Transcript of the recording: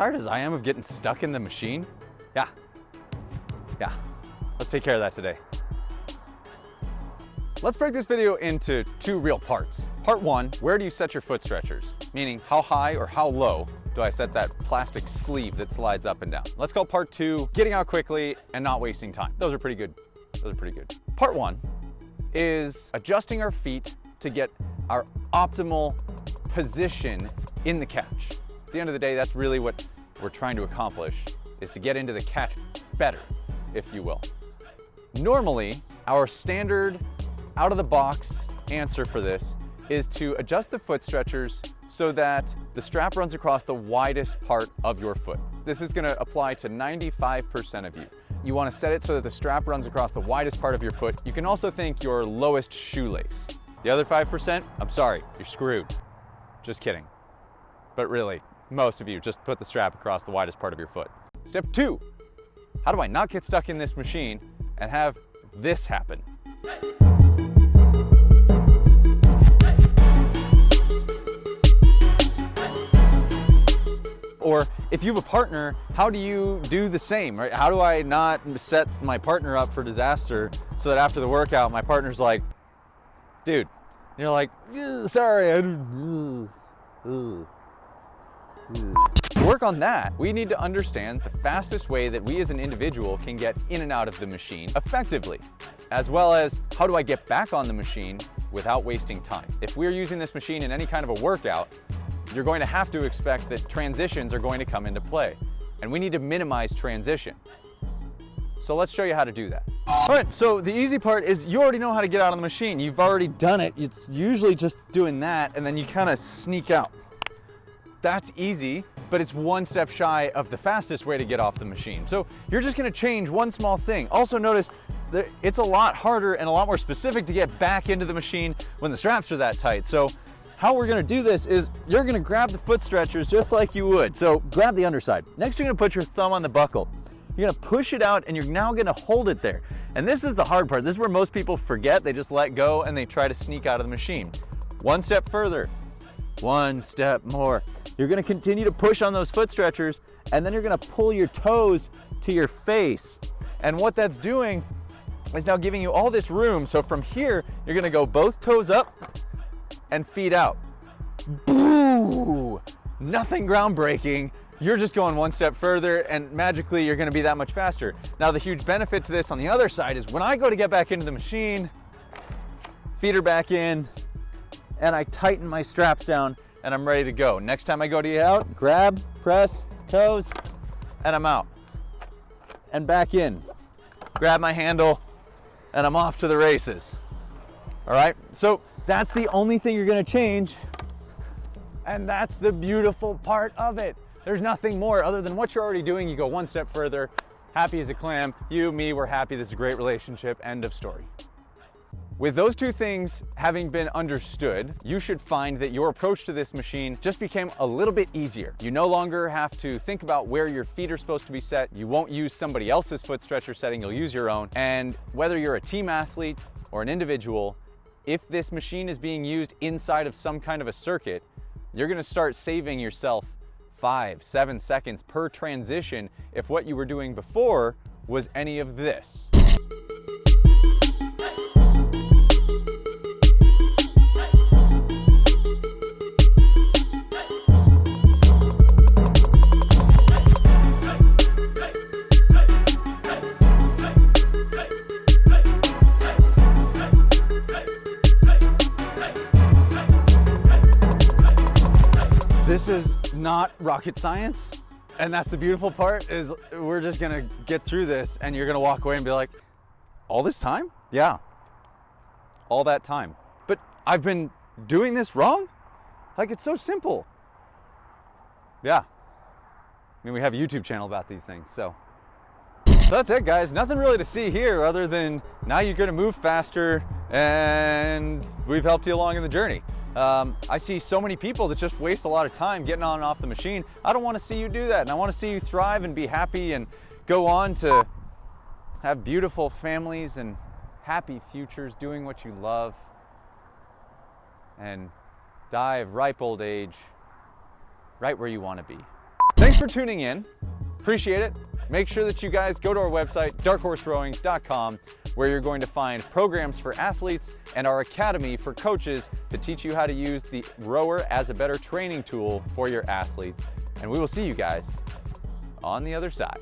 tired as I am of getting stuck in the machine? Yeah. Yeah. Let's take care of that today. Let's break this video into two real parts. Part one, where do you set your foot stretchers? Meaning how high or how low do I set that plastic sleeve that slides up and down? Let's call part two, getting out quickly and not wasting time. Those are pretty good. Those are pretty good. Part one is adjusting our feet to get our optimal position in the catch. At the end of the day, that's really what we're trying to accomplish, is to get into the catch better, if you will. Normally, our standard out of the box answer for this is to adjust the foot stretchers so that the strap runs across the widest part of your foot. This is gonna apply to 95% of you. You wanna set it so that the strap runs across the widest part of your foot. You can also think your lowest shoelace. The other 5%, I'm sorry, you're screwed. Just kidding. But really, most of you just put the strap across the widest part of your foot. Step two, how do I not get stuck in this machine and have this happen? Or if you have a partner, how do you do the same, right? How do I not set my partner up for disaster so that after the workout, my partner's like, dude, and you're like, sorry, I don't, to work on that, we need to understand the fastest way that we as an individual can get in and out of the machine effectively, as well as how do I get back on the machine without wasting time. If we're using this machine in any kind of a workout, you're going to have to expect that transitions are going to come into play. And we need to minimize transition. So let's show you how to do that. All right, so the easy part is you already know how to get out of the machine. You've already done it. It's usually just doing that and then you kind of sneak out. That's easy, but it's one step shy of the fastest way to get off the machine. So you're just gonna change one small thing. Also notice that it's a lot harder and a lot more specific to get back into the machine when the straps are that tight. So how we're gonna do this is you're gonna grab the foot stretchers just like you would. So grab the underside. Next, you're gonna put your thumb on the buckle. You're gonna push it out and you're now gonna hold it there. And this is the hard part. This is where most people forget. They just let go and they try to sneak out of the machine. One step further, one step more. You're gonna continue to push on those foot stretchers and then you're gonna pull your toes to your face. And what that's doing is now giving you all this room. So from here, you're gonna go both toes up and feet out. Boo! Nothing groundbreaking. You're just going one step further and magically you're gonna be that much faster. Now the huge benefit to this on the other side is when I go to get back into the machine, feet are back in, and I tighten my straps down and I'm ready to go. Next time I go to get out, grab, press, toes, and I'm out. And back in. Grab my handle, and I'm off to the races. All right, so that's the only thing you're gonna change. And that's the beautiful part of it. There's nothing more other than what you're already doing. You go one step further, happy as a clam. You, me, we're happy. This is a great relationship. End of story. With those two things having been understood, you should find that your approach to this machine just became a little bit easier. You no longer have to think about where your feet are supposed to be set. You won't use somebody else's foot stretcher setting, you'll use your own. And whether you're a team athlete or an individual, if this machine is being used inside of some kind of a circuit, you're gonna start saving yourself five, seven seconds per transition if what you were doing before was any of this. This is not rocket science. And that's the beautiful part is we're just gonna get through this and you're gonna walk away and be like, all this time? Yeah, all that time. But I've been doing this wrong? Like it's so simple. Yeah. I mean, we have a YouTube channel about these things, so. So that's it guys, nothing really to see here other than now you're gonna move faster and we've helped you along in the journey. Um, I see so many people that just waste a lot of time getting on and off the machine. I don't want to see you do that. And I want to see you thrive and be happy and go on to have beautiful families and happy futures doing what you love and die of ripe old age right where you want to be. Thanks for tuning in. Appreciate it. Make sure that you guys go to our website, darkhorserowing.com, where you're going to find programs for athletes and our academy for coaches to teach you how to use the rower as a better training tool for your athletes. And we will see you guys on the other side.